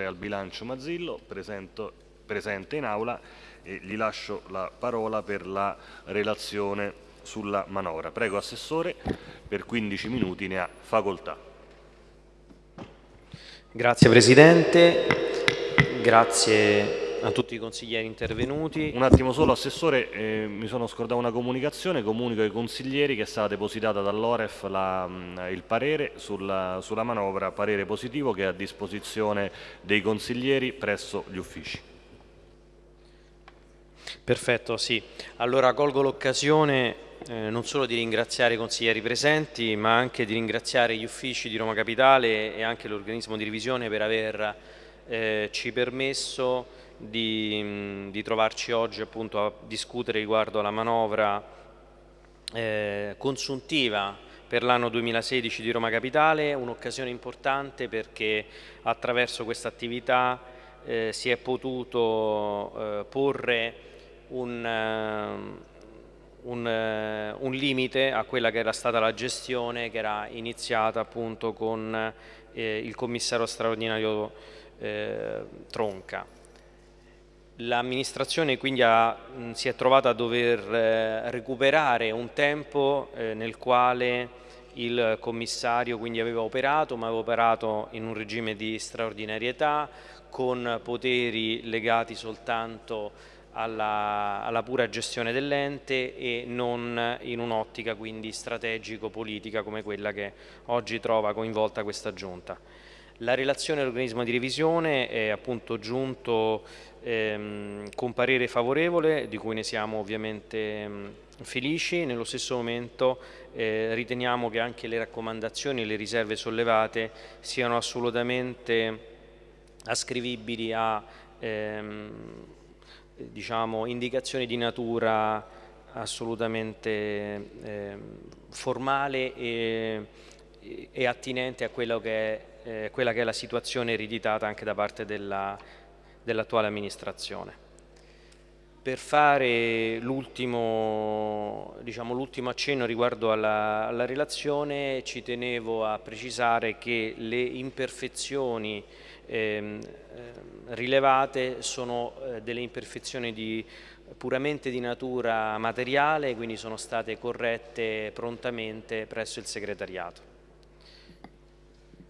al bilancio Mazzillo, presento, presente in aula e gli lascio la parola per la relazione sulla manovra. Prego Assessore, per 15 minuti ne ha facoltà. Grazie Presidente, grazie a tutti i consiglieri intervenuti. Un attimo solo, Assessore, eh, mi sono scordato una comunicazione, comunico ai consiglieri che è stata depositata dall'Oref mm, il parere sulla, sulla manovra, parere positivo che è a disposizione dei consiglieri presso gli uffici. Perfetto, sì. Allora colgo l'occasione eh, non solo di ringraziare i consiglieri presenti, ma anche di ringraziare gli uffici di Roma Capitale e anche l'organismo di revisione per aver eh, permesso di, di trovarci oggi appunto a discutere riguardo alla manovra eh, consuntiva per l'anno 2016 di Roma Capitale, un'occasione importante perché attraverso questa attività eh, si è potuto eh, porre un, uh, un, uh, un, limite a quella che era stata la gestione che era iniziata appunto con eh, il commissario straordinario eh, Tronca. L'amministrazione quindi ha, mh, si è trovata a dover eh, recuperare un tempo eh, nel quale il commissario quindi aveva operato, ma aveva operato in un regime di straordinarietà, con poteri legati soltanto alla, alla pura gestione dell'ente e non in un'ottica quindi strategico-politica come quella che oggi trova coinvolta questa giunta. La relazione dell'organismo di revisione è appunto giunto ehm, con parere favorevole, di cui ne siamo ovviamente mh, felici, nello stesso momento eh, riteniamo che anche le raccomandazioni e le riserve sollevate siano assolutamente ascrivibili a ehm, diciamo, indicazioni di natura assolutamente eh, formale e, e, attinente a che è eh, quella che è la situazione ereditata anche da parte dell'attuale dell amministrazione. Per fare l'ultimo diciamo, accenno riguardo alla, alla, relazione ci tenevo a precisare che le imperfezioni ehm, eh, rilevate sono eh, delle imperfezioni di, puramente di natura materiale, quindi sono state corrette prontamente presso il segretariato.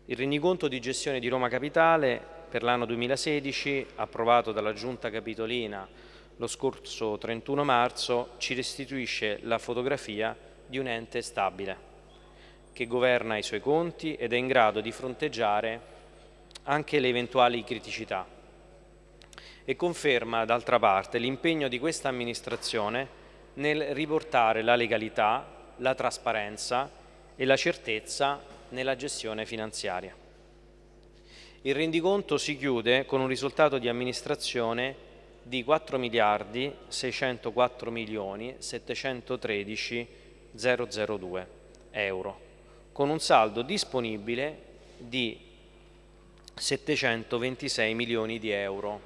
Il rendiconto di gestione di Roma Capitale per l'anno 2016, approvato dalla Giunta Capitolina lo scorso 31 marzo, ci restituisce la fotografia di un ente stabile che governa i suoi conti ed è in grado di fronteggiare anche le eventuali criticità e conferma d'altra parte l'impegno di questa amministrazione nel riportare la legalità, la trasparenza e la certezza nella gestione finanziaria. Il rendiconto si chiude con un risultato di amministrazione di 4 miliardi 604 milioni 713 002 euro, con un saldo disponibile di 726 milioni di euro,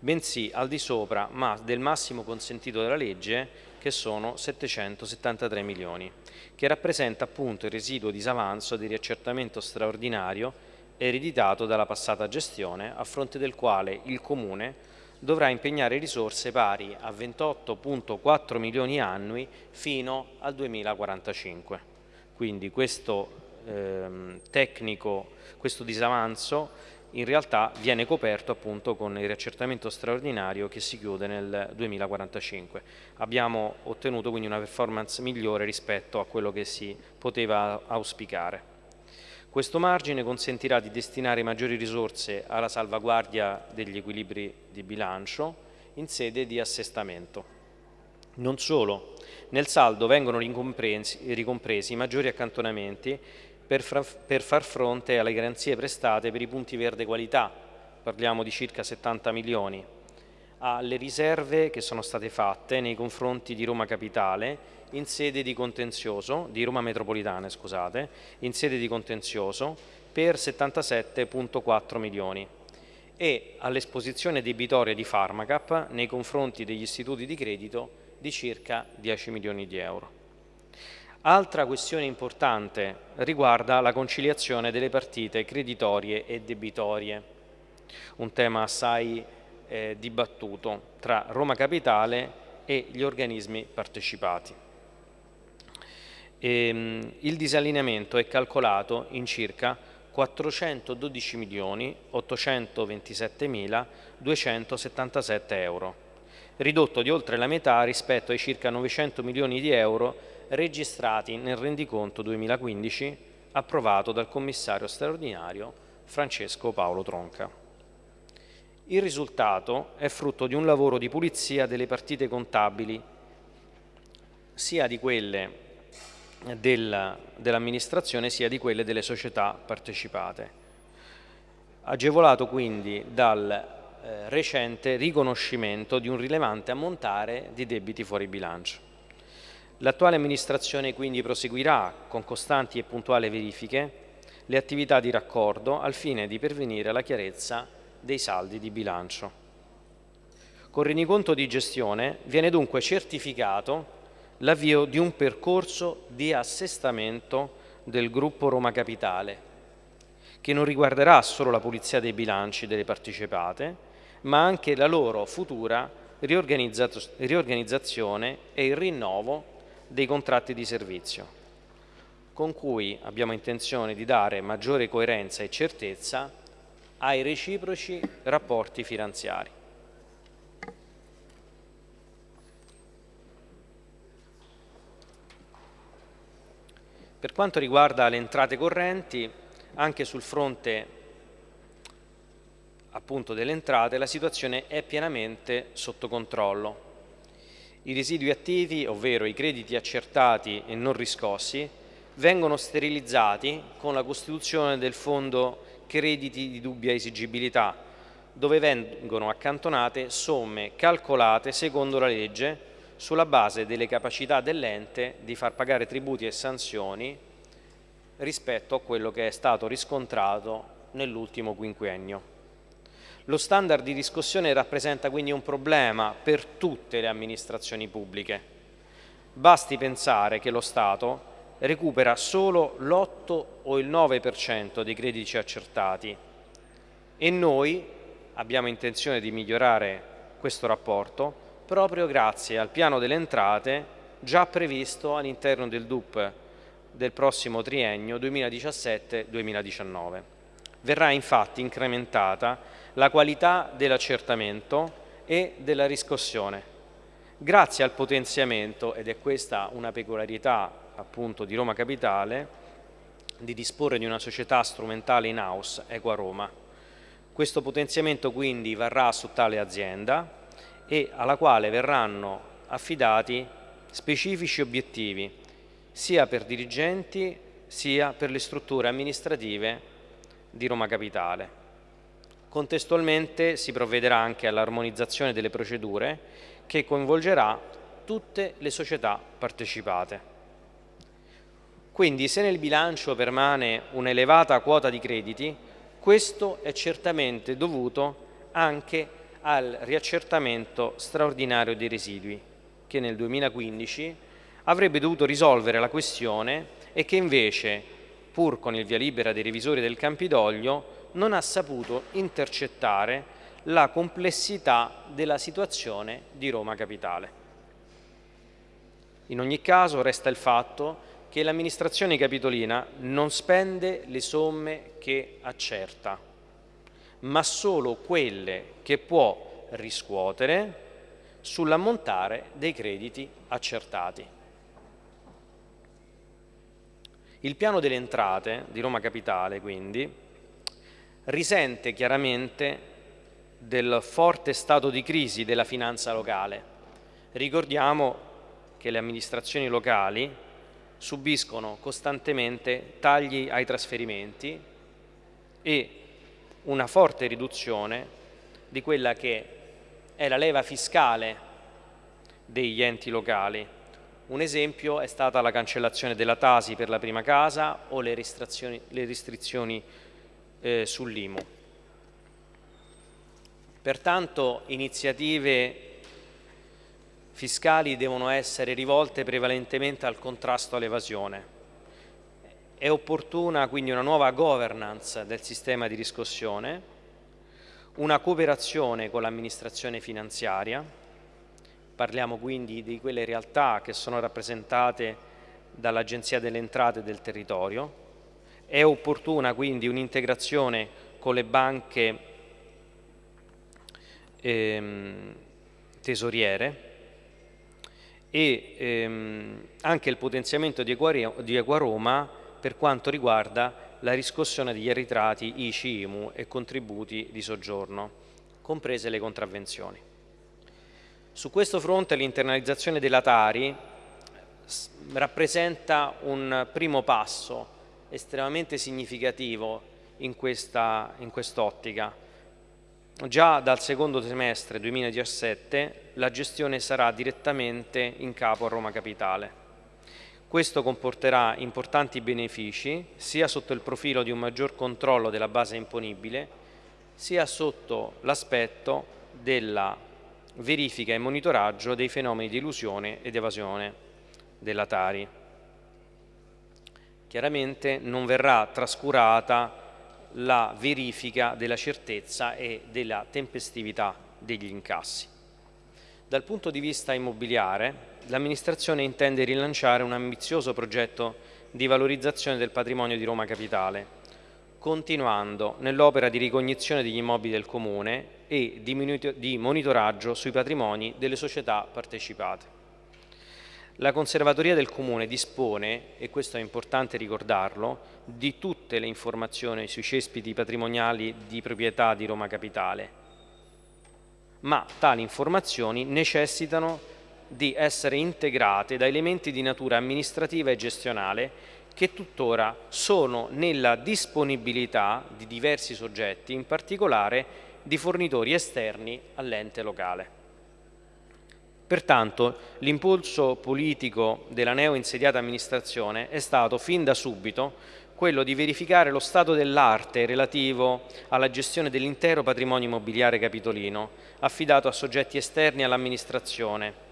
bensì al di sopra ma del massimo consentito dalla legge che sono 773 milioni, che rappresenta appunto il residuo disavanzo di riaccertamento straordinario ereditato dalla passata gestione, a fronte del quale il Comune dovrà impegnare risorse pari a 28.4 milioni annui fino al 2045. Quindi questo ehm, tecnico, questo disavanzo in realtà viene coperto appunto con il riaccertamento straordinario che si chiude nel 2045. Abbiamo ottenuto quindi una performance migliore rispetto a quello che si poteva auspicare. Questo margine consentirà di destinare maggiori risorse alla salvaguardia degli equilibri di bilancio in sede di assestamento. Non solo, nel saldo vengono ricompresi, i maggiori accantonamenti per, per far fronte alle garanzie prestate per i punti verde qualità, parliamo di circa 70 milioni, alle riserve che sono state fatte nei confronti di Roma Capitale in sede di contenzioso, di Roma Metropolitana scusate, in sede di contenzioso per 77.4 milioni e all'esposizione debitoria di Pharmacap nei confronti degli istituti di credito di circa 10 milioni di euro. Altra questione importante riguarda la conciliazione delle partite creditorie e debitorie. un tema assai eh, dibattuto tra Roma Capitale e gli organismi partecipati. Ehm, il disallineamento è calcolato in circa 412 milioni 827 mila 277 euro, ridotto di oltre la metà rispetto ai circa 900 milioni di euro registrati nel rendiconto 2015 approvato dal commissario straordinario Francesco Paolo Tronca. Il risultato è frutto di un lavoro di pulizia delle partite contabili, sia di quelle dell'amministrazione sia di quelle delle società partecipate. Agevolato quindi dal eh, recente riconoscimento di un rilevante ammontare di debiti fuori bilancio. L'attuale amministrazione quindi proseguirà con costanti e puntuali verifiche le attività di raccordo al fine di pervenire alla chiarezza dei saldi di bilancio. Con rendiconto di gestione viene dunque certificato l'avvio di un percorso di assestamento del gruppo Roma Capitale, che non riguarderà solo la pulizia dei bilanci delle partecipate, ma anche la loro futura riorganizzazione e il rinnovo dei contratti di servizio, con cui abbiamo intenzione di dare maggiore coerenza e certezza ai reciproci rapporti finanziari. Per quanto riguarda le entrate correnti, anche sul fronte appunto delle entrate la situazione è pienamente sotto controllo. I residui attivi, ovvero i crediti accertati e non riscossi, vengono sterilizzati con la costituzione del fondo crediti di dubbia esigibilità, dove vengono accantonate somme calcolate secondo la legge sulla base delle capacità dell'ente di far pagare tributi e sanzioni rispetto a quello che è stato riscontrato nell'ultimo quinquennio. Lo standard di riscossione rappresenta quindi un problema per tutte le amministrazioni pubbliche. Basti pensare che lo Stato recupera solo l'8 o il 9% dei crediti accertati e noi abbiamo intenzione di migliorare questo rapporto proprio grazie al piano delle entrate già previsto all'interno del DUP del prossimo triennio 2017-2019. Verrà infatti incrementata la qualità dell'accertamento e della riscossione. Grazie al potenziamento, ed è questa una peculiarità appunto di Roma Capitale, di disporre di una società strumentale in house, Equa Roma. Questo potenziamento quindi varrà su tale azienda e alla quale verranno affidati specifici obiettivi sia per dirigenti sia per le strutture amministrative di Roma Capitale. Contestualmente si provvederà anche all'armonizzazione delle procedure che coinvolgerà tutte le società partecipate. Quindi se nel bilancio permane un'elevata quota di crediti, questo è certamente dovuto anche al riaccertamento straordinario dei residui, che nel 2015 avrebbe dovuto risolvere la questione e che invece, pur con il via libera dei revisori del Campidoglio, non ha saputo intercettare la complessità della situazione di Roma Capitale. In ogni caso resta il fatto che l'amministrazione capitolina non spende le somme che accerta, ma solo quelle che può riscuotere sull'ammontare dei crediti accertati. Il piano delle entrate di Roma Capitale, quindi, risente chiaramente del forte stato di crisi della finanza locale. Ricordiamo che le amministrazioni locali subiscono costantemente tagli ai trasferimenti e una forte riduzione di quella che è la leva fiscale degli enti locali. Un esempio è stata la cancellazione della Tasi per la prima casa o le restrizioni, le restrizioni eh, sull'IMU. Pertanto iniziative fiscali devono essere rivolte prevalentemente al contrasto all'evasione. È opportuna quindi una nuova governance del sistema di riscossione, una cooperazione con l'amministrazione finanziaria, parliamo quindi di quelle realtà che sono rappresentate dall'Agenzia delle Entrate del territorio, è opportuna quindi un'integrazione con le banche ehm, tesoriere e ehm, anche il potenziamento di Equaroma per quanto riguarda la riscossione degli arretrati ICI, IMU e contributi di soggiorno, comprese le contravvenzioni. Su questo fronte l'internalizzazione della Tari rappresenta un primo passo estremamente significativo in quest'ottica. Quest Già dal secondo semestre 2017 la gestione sarà direttamente in capo a Roma Capitale. Questo comporterà importanti benefici sia sotto il profilo di un maggior controllo della base imponibile sia sotto l'aspetto della verifica e monitoraggio dei fenomeni di illusione ed evasione della Tari. Chiaramente non verrà trascurata la verifica della certezza e della tempestività degli incassi. Dal punto di vista immobiliare, l'amministrazione intende rilanciare un ambizioso progetto di valorizzazione del patrimonio di Roma Capitale, continuando nell'opera di ricognizione degli immobili del Comune e di monitoraggio sui patrimoni delle società partecipate. La Conservatoria del Comune dispone, e questo è importante ricordarlo, di tutte le informazioni sui cespiti patrimoniali di proprietà di Roma Capitale, ma tali informazioni necessitano di essere integrate da elementi di natura amministrativa e gestionale che tuttora sono nella disponibilità di diversi soggetti, in particolare di fornitori esterni all'ente locale. Pertanto l'impulso politico della neo-insediata amministrazione è stato fin da subito quello di verificare lo stato dell'arte relativo alla gestione dell'intero patrimonio immobiliare capitolino affidato a soggetti esterni all'amministrazione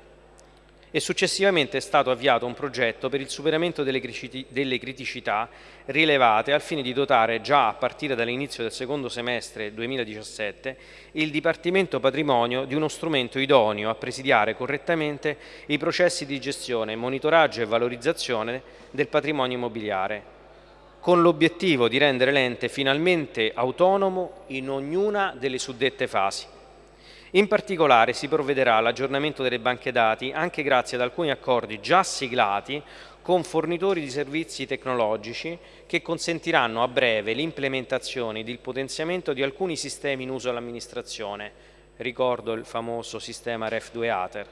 e successivamente è stato avviato un progetto per il superamento delle criticità rilevate al fine di dotare già a partire dall'inizio del secondo semestre 2017 il Dipartimento Patrimonio di uno strumento idoneo a presidiare correttamente i processi di gestione, monitoraggio e valorizzazione del patrimonio immobiliare, con l'obiettivo di rendere l'ente finalmente autonomo in ognuna delle suddette fasi in particolare si provvederà all'aggiornamento delle banche dati anche grazie ad alcuni accordi già siglati con fornitori di servizi tecnologici che consentiranno a breve l'implementazione ed il potenziamento di alcuni sistemi in uso all'amministrazione, ricordo il famoso sistema REF2ATER,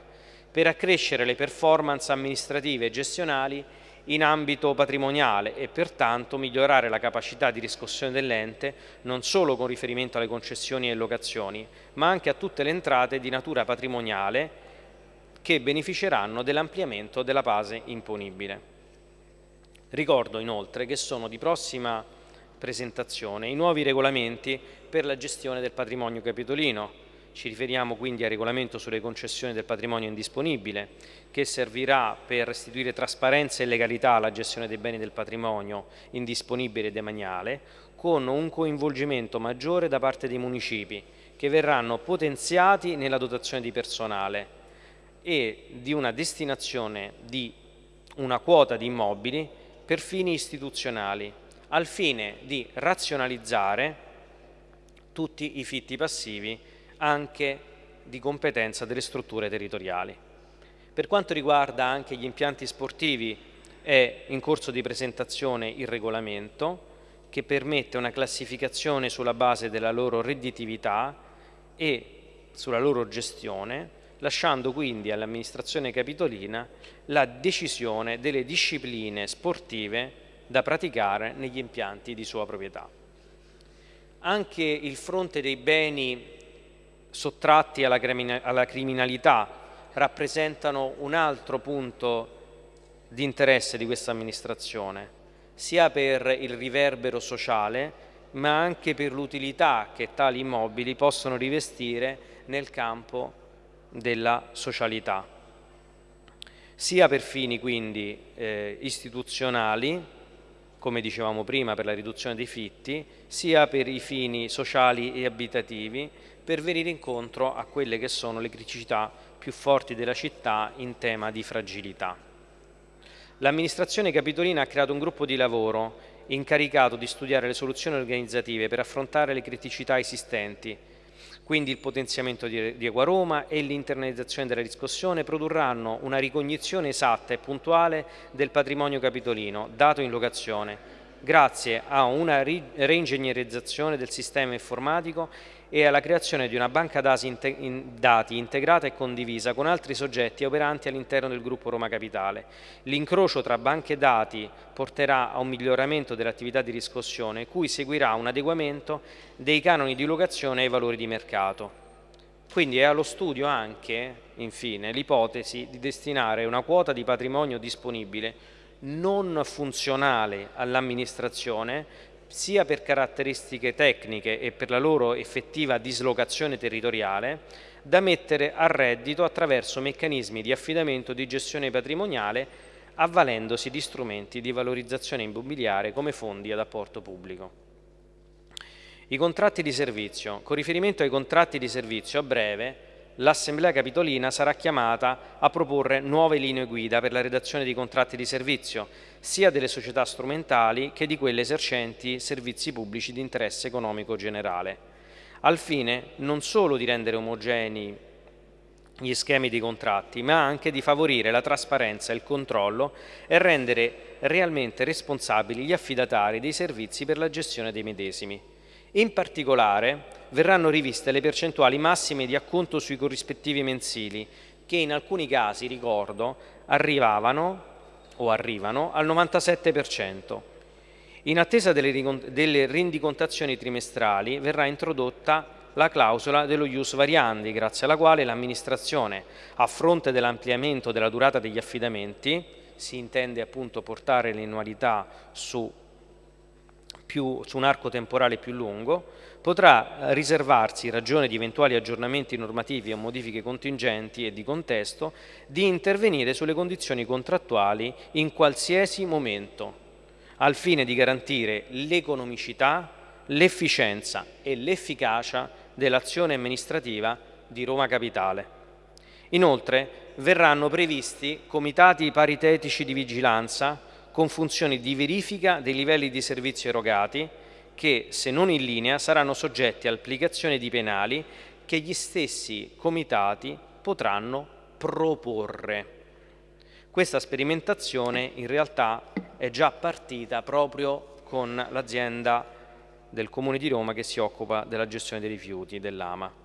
per accrescere le performance amministrative e gestionali in ambito patrimoniale e pertanto migliorare la capacità di riscossione dell'ente non solo con riferimento alle concessioni e locazioni, ma anche a tutte le entrate di natura patrimoniale che beneficeranno dell'ampliamento della base imponibile. Ricordo inoltre che sono di prossima presentazione i nuovi regolamenti per la gestione del patrimonio capitolino, ci riferiamo quindi al regolamento sulle concessioni del patrimonio indisponibile, che servirà per restituire trasparenza e legalità alla gestione dei beni del patrimonio indisponibile e demaniale, con un coinvolgimento maggiore da parte dei municipi, che verranno potenziati nella dotazione di personale e di una destinazione di una quota di immobili per fini istituzionali, al fine di razionalizzare tutti i fitti passivi anche di competenza delle strutture territoriali. Per quanto riguarda anche gli impianti sportivi è in corso di presentazione il regolamento che permette una classificazione sulla base della loro redditività e sulla loro gestione, lasciando quindi all'amministrazione capitolina la decisione delle discipline sportive da praticare negli impianti di sua proprietà. Anche il fronte dei beni sottratti alla, alla criminalità rappresentano un altro punto di interesse di questa amministrazione, sia per il riverbero sociale, ma anche per l'utilità che tali immobili possono rivestire nel campo della socialità, sia per fini quindi eh, istituzionali come dicevamo prima, per la riduzione dei fitti, sia per i fini sociali e abitativi, per venire incontro a quelle che sono le criticità più forti della città in tema di fragilità. L'amministrazione capitolina ha creato un gruppo di lavoro incaricato di studiare le soluzioni organizzative per affrontare le criticità esistenti quindi il potenziamento di, di Roma e l'internalizzazione della riscossione produrranno una ricognizione esatta e puntuale del patrimonio capitolino dato in locazione grazie a una reingegnerizzazione del sistema informatico e alla creazione di una banca dati integrata e condivisa con altri soggetti operanti all'interno del gruppo Roma Capitale. L'incrocio tra banche dati porterà a un miglioramento dell'attività di riscossione, cui seguirà un adeguamento dei canoni di locazione ai valori di mercato. Quindi è allo studio anche, infine, l'ipotesi di destinare una quota di patrimonio disponibile non funzionale all'amministrazione sia per caratteristiche tecniche e per la loro effettiva dislocazione territoriale, da mettere a reddito attraverso meccanismi di affidamento di gestione patrimoniale avvalendosi di strumenti di valorizzazione immobiliare come fondi ad apporto pubblico. I contratti di servizio. Con riferimento ai contratti di servizio, a breve l'Assemblea Capitolina sarà chiamata a proporre nuove linee guida per la redazione di contratti di servizio, sia delle società strumentali che di quelle esercenti servizi pubblici di interesse economico generale, al fine non solo di rendere omogenei gli schemi di contratti, ma anche di favorire la trasparenza e il controllo e rendere realmente responsabili gli affidatari dei servizi per la gestione dei medesimi. In particolare verranno riviste le percentuali massime di acconto sui corrispettivi mensili, che in alcuni casi, ricordo, arrivavano o arrivano al 97%. In attesa delle rendicontazioni trimestrali verrà introdotta la clausola dello ius variandi, grazie alla quale l'amministrazione, a fronte dell'ampliamento della durata degli affidamenti, si intende appunto portare l'annualità su su un arco temporale più lungo, potrà riservarsi, in ragione di eventuali aggiornamenti normativi o modifiche contingenti e di contesto, di intervenire sulle condizioni contrattuali in qualsiasi momento, al fine di garantire l'economicità, l'efficienza e l'efficacia dell'azione amministrativa di Roma Capitale. Inoltre verranno previsti comitati paritetici di vigilanza con funzioni di verifica dei livelli di servizio erogati che, se non in linea, saranno soggetti a applicazione di penali che gli stessi comitati potranno proporre. Questa sperimentazione in realtà è già partita proprio con l'azienda del Comune di Roma che si occupa della gestione dei rifiuti, dell'AMA.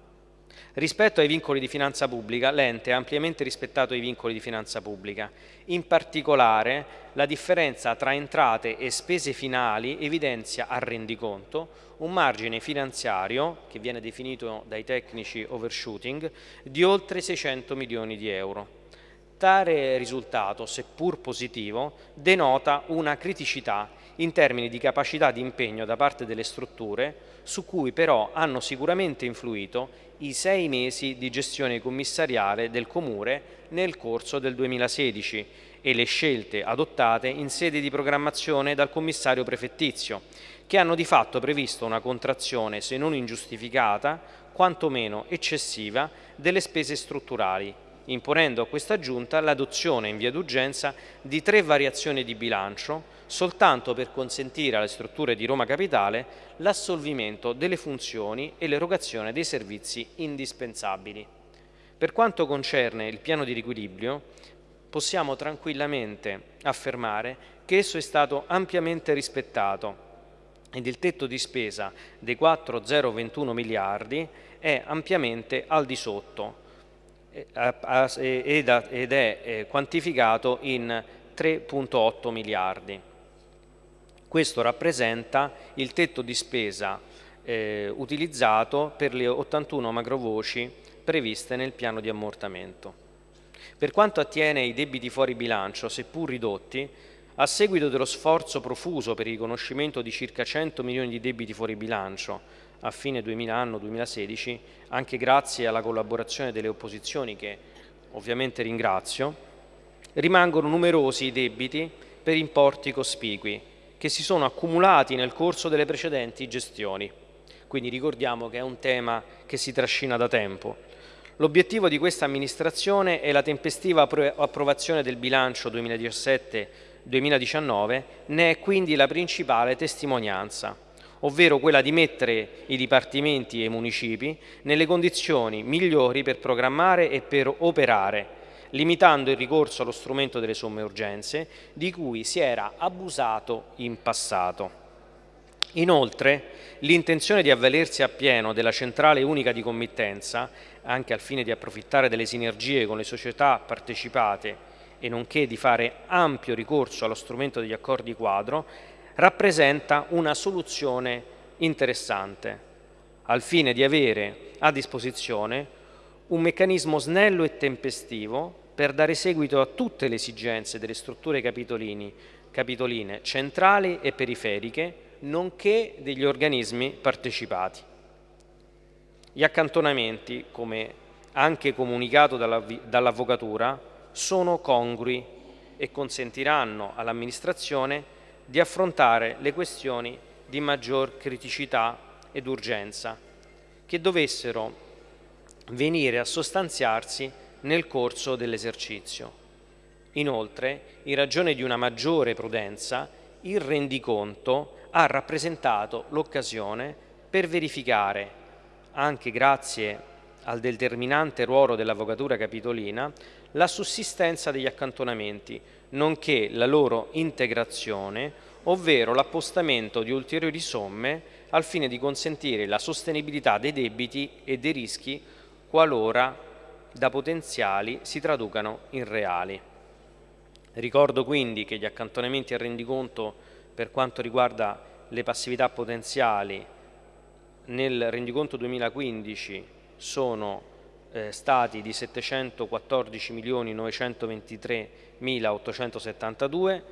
Rispetto ai vincoli di finanza pubblica, l'ente ha ampiamente rispettato i vincoli di finanza pubblica. In particolare, la differenza tra entrate e spese finali evidenzia a rendiconto un margine finanziario, che viene definito dai tecnici overshooting, di oltre 600 milioni di euro. Tale risultato, seppur positivo, denota una criticità in termini di capacità di impegno da parte delle strutture, su cui però hanno sicuramente influito i sei mesi di gestione commissariale del Comune nel corso del 2016 e le scelte adottate in sede di programmazione dal commissario prefettizio, che hanno di fatto previsto una contrazione, se non ingiustificata, quantomeno eccessiva, delle spese strutturali, imponendo a questa Giunta l'adozione in via d'urgenza di tre variazioni di bilancio soltanto per consentire alle strutture di Roma Capitale l'assolvimento delle funzioni e l'erogazione dei servizi indispensabili. Per quanto concerne il piano di riequilibrio, possiamo tranquillamente affermare che esso è stato ampiamente rispettato ed il tetto di spesa dei 4,021 miliardi è ampiamente al di sotto ed è eh, quantificato in 3,8 miliardi. Questo rappresenta il tetto di spesa eh, utilizzato per le 81 macrovoci previste nel piano di ammortamento. Per quanto attiene ai debiti fuori bilancio, seppur ridotti, a seguito dello sforzo profuso per il riconoscimento di circa 100 milioni di debiti fuori bilancio a fine 2000 anno 2016, anche grazie alla collaborazione delle opposizioni che ovviamente ringrazio, rimangono numerosi i debiti per importi cospicui che si sono accumulati nel corso delle precedenti gestioni. Quindi ricordiamo che è un tema che si trascina da tempo. L'obiettivo di questa amministrazione è la tempestiva approvazione del bilancio 2017-2019, ne è quindi la principale testimonianza, ovvero quella di mettere i dipartimenti e i municipi nelle condizioni migliori per programmare e per operare, limitando il ricorso allo strumento delle somme urgenze di cui si era abusato in passato. Inoltre, l'intenzione di avvalersi appieno della centrale unica di committenza, anche al fine di approfittare delle sinergie con le società partecipate e nonché di fare ampio ricorso allo strumento degli accordi quadro, rappresenta una soluzione interessante, al fine di avere a disposizione un meccanismo snello e tempestivo per dare seguito a tutte le esigenze delle strutture capitoline centrali e periferiche nonché degli organismi partecipati. Gli accantonamenti, come anche comunicato dall'Avvocatura, sono congrui e consentiranno all'amministrazione di affrontare le questioni di maggior criticità ed urgenza che dovessero venire a sostanziarsi nel corso dell'esercizio. Inoltre, in ragione di una maggiore prudenza, il rendiconto ha rappresentato l'occasione per verificare, anche grazie al determinante ruolo dell'Avvocatura Capitolina, la sussistenza degli accantonamenti, nonché la loro integrazione, ovvero l'appostamento di ulteriori somme al fine di consentire la sostenibilità dei debiti e dei rischi qualora da potenziali si traducano in reali. Ricordo quindi che gli accantonamenti a rendiconto per quanto riguarda le passività potenziali nel rendiconto 2015 sono eh, stati di 714.923.872,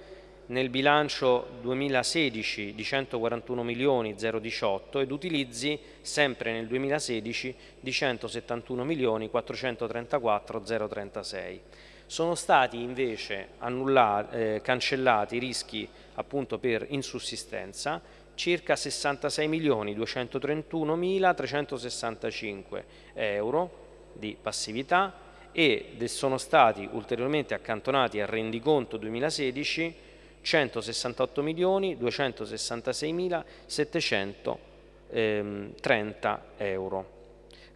nel bilancio 2016 di 141 milioni 018 ed utilizzi sempre nel 2016 di 171 milioni 434 036. Sono stati invece annullati, eh, cancellati rischi appunto per insussistenza circa 66 milioni 231 mila 365 euro di passività e sono stati ulteriormente accantonati al rendiconto 2016 168 milioni 266 mila 730 euro.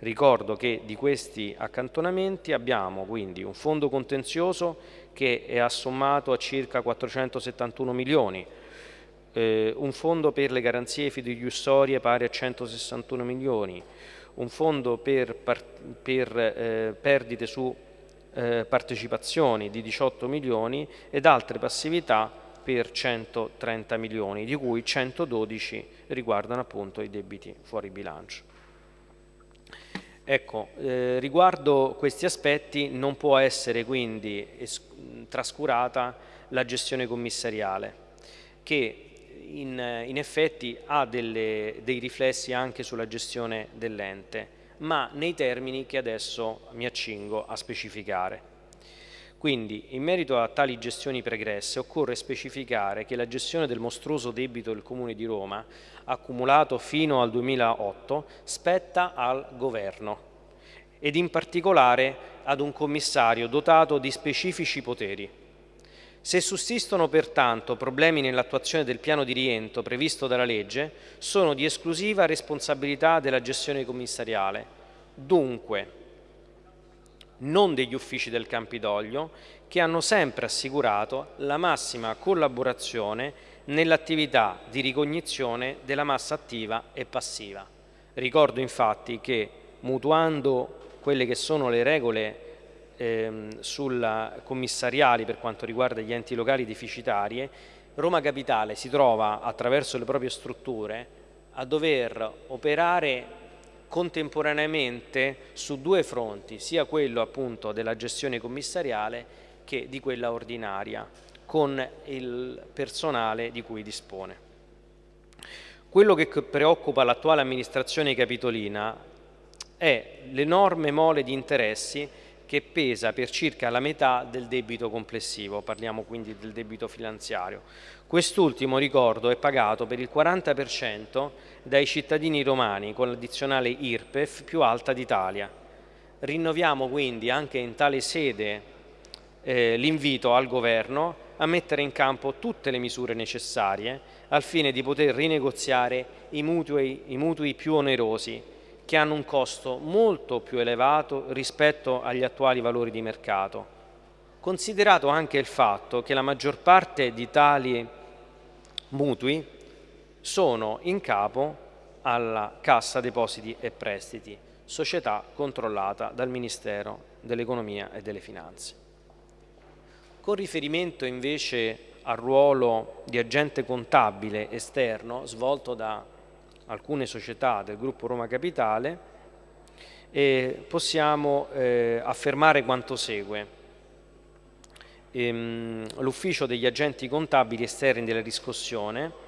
Ricordo che di questi accantonamenti abbiamo quindi un fondo contenzioso che è assommato a circa 471 milioni, eh, un fondo per le garanzie fiduciarie pari a 161 milioni, un fondo per, per eh, perdite su eh, partecipazioni di 18 milioni ed altre passività per 130 milioni, di cui 112 riguardano appunto i debiti fuori bilancio. Ecco, eh, riguardo questi aspetti non può essere quindi trascurata la gestione commissariale, che in, in effetti ha delle, dei riflessi anche sulla gestione dell'ente, ma nei termini che adesso mi accingo a specificare. Quindi, in merito a tali gestioni pregresse, occorre specificare che la gestione del mostruoso debito del Comune di Roma, accumulato fino al 2008, spetta al Governo ed in particolare ad un commissario dotato di specifici poteri. Se sussistono pertanto problemi nell'attuazione del piano di rientro previsto dalla legge, sono di esclusiva responsabilità della gestione commissariale. Dunque, non degli uffici del Campidoglio, che hanno sempre assicurato la massima collaborazione nell'attività di ricognizione della massa attiva e passiva. Ricordo infatti che mutuando quelle che sono le regole ehm, sulla commissariali per quanto riguarda gli enti locali deficitarie, Roma Capitale si trova attraverso le proprie strutture a dover operare contemporaneamente su due fronti, sia quello appunto della gestione commissariale che di quella ordinaria, con il personale di cui dispone. Quello che preoccupa l'attuale amministrazione capitolina è l'enorme mole di interessi che pesa per circa la metà del debito complessivo, parliamo quindi del debito finanziario. Quest'ultimo, ricordo, è pagato per il 40% dai cittadini romani con l'addizionale IRPEF più alta d'Italia. Rinnoviamo quindi anche in tale sede eh, l'invito al Governo a mettere in campo tutte le misure necessarie al fine di poter rinegoziare i mutui, i mutui più onerosi che hanno un costo molto più elevato rispetto agli attuali valori di mercato, considerato anche il fatto che la maggior parte di tali mutui sono in capo alla Cassa Depositi e Prestiti, società controllata dal Ministero dell'Economia e delle Finanze. Con riferimento invece al ruolo di agente contabile esterno svolto da alcune società del gruppo Roma Capitale e possiamo eh, affermare quanto segue. Ehm, L'ufficio degli agenti contabili esterni della riscossione,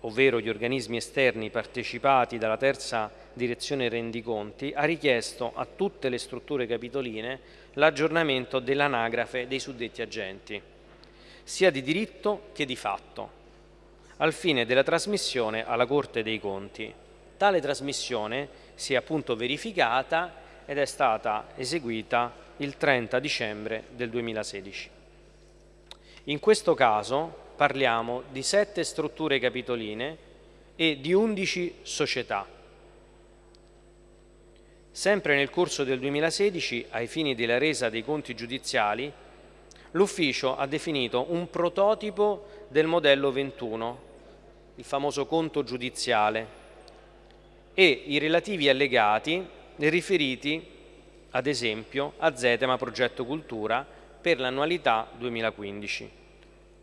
ovvero gli organismi esterni partecipati dalla terza direzione rendiconti, ha richiesto a tutte le strutture capitoline l'aggiornamento dell'anagrafe dei suddetti agenti, sia di diritto che di fatto al fine della trasmissione alla Corte dei Conti. Tale trasmissione si è appunto verificata ed è stata eseguita il 30 dicembre del 2016. In questo caso parliamo di sette strutture capitoline e di 11 società. Sempre nel corso del 2016, ai fini della resa dei conti giudiziali, l'Ufficio ha definito un prototipo del modello 21 il famoso conto giudiziale, e i relativi allegati riferiti, ad esempio, a Zetema Progetto Cultura per l'annualità 2015.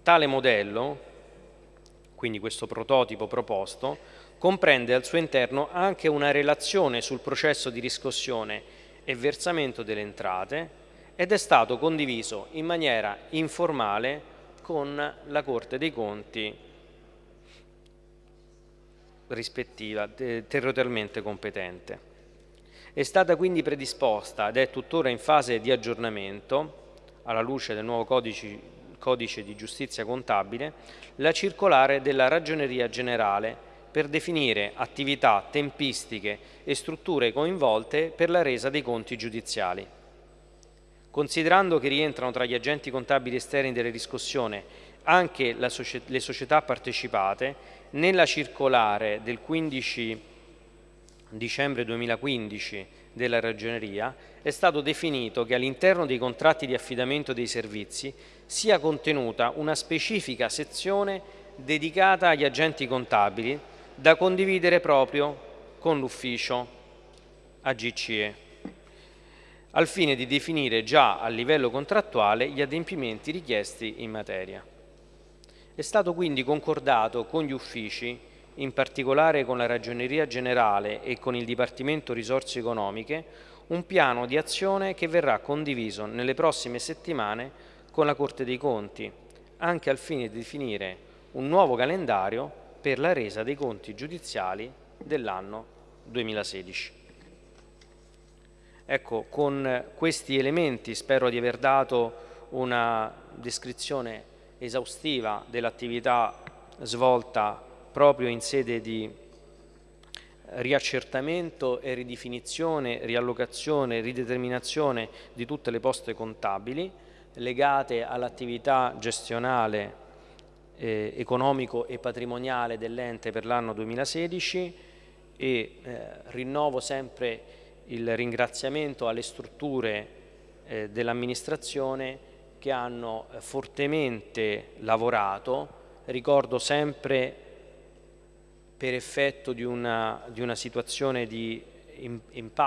Tale modello, quindi questo prototipo proposto, comprende al suo interno anche una relazione sul processo di riscossione e versamento delle entrate ed è stato condiviso in maniera informale con la Corte dei Conti rispettiva territorialmente competente. È stata quindi predisposta ed è tuttora in fase di aggiornamento, alla luce del nuovo codice, codice di giustizia contabile, la circolare della Ragioneria Generale per definire attività, tempistiche e strutture coinvolte per la resa dei conti giudiziali. Considerando che rientrano tra gli agenti contabili esterni della riscossione anche le società partecipate, nella circolare del 15 dicembre 2015 della Ragioneria è stato definito che all'interno dei contratti di affidamento dei servizi sia contenuta una specifica sezione dedicata agli agenti contabili da condividere proprio con l'ufficio AGCE al fine di definire già a livello contrattuale gli adempimenti richiesti in materia. È stato quindi concordato con gli uffici, in particolare con la Ragioneria Generale e con il Dipartimento Risorse Economiche, un piano di azione che verrà condiviso nelle prossime settimane con la Corte dei Conti, anche al fine di definire un nuovo calendario per la resa dei conti giudiziali dell'anno 2016. Ecco, con questi elementi spero di aver dato una descrizione esaustiva dell'attività svolta proprio in sede di riaccertamento e ridefinizione, riallocazione, rideterminazione di tutte le poste contabili legate all'attività gestionale eh, economico e patrimoniale dell'ente per l'anno 2016 e eh, rinnovo sempre il ringraziamento alle strutture eh, dell'amministrazione che hanno eh, fortemente lavorato, ricordo sempre per effetto di una, di una situazione di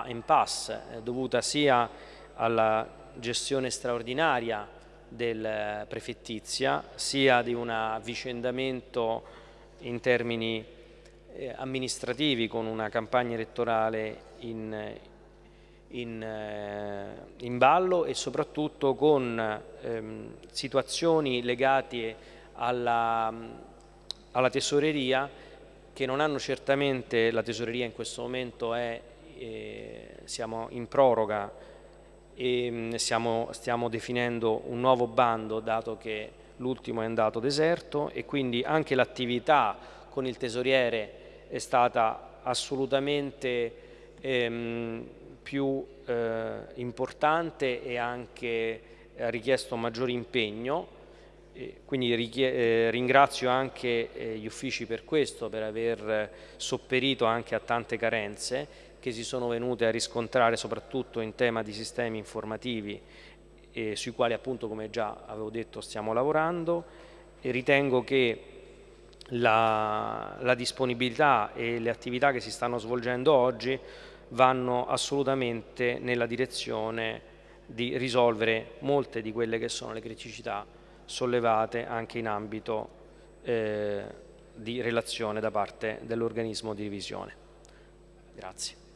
impasse eh, dovuta sia alla gestione straordinaria del eh, prefettizia, sia di un avvicendamento in termini amministrativi con una campagna elettorale in, in, eh, in ballo e soprattutto con ehm, situazioni legate alla, alla, tesoreria che non hanno certamente, la tesoreria in questo momento è, eh, siamo in proroga e mm, stiamo, stiamo definendo un nuovo bando dato che l'ultimo è andato deserto e quindi anche l'attività con il tesoriere è stata assolutamente ehm, più eh, importante e anche ha richiesto maggiore impegno quindi eh, ringrazio anche eh, gli uffici per questo, per aver sopperito anche a tante carenze che si sono venute a riscontrare soprattutto in tema di sistemi informativi eh, sui quali appunto come già avevo detto stiamo lavorando. E ritengo che la, la disponibilità e le attività che si stanno svolgendo oggi vanno assolutamente nella direzione di risolvere molte di quelle che sono le criticità sollevate anche in ambito eh, di relazione da parte dell'organismo di revisione. Grazie.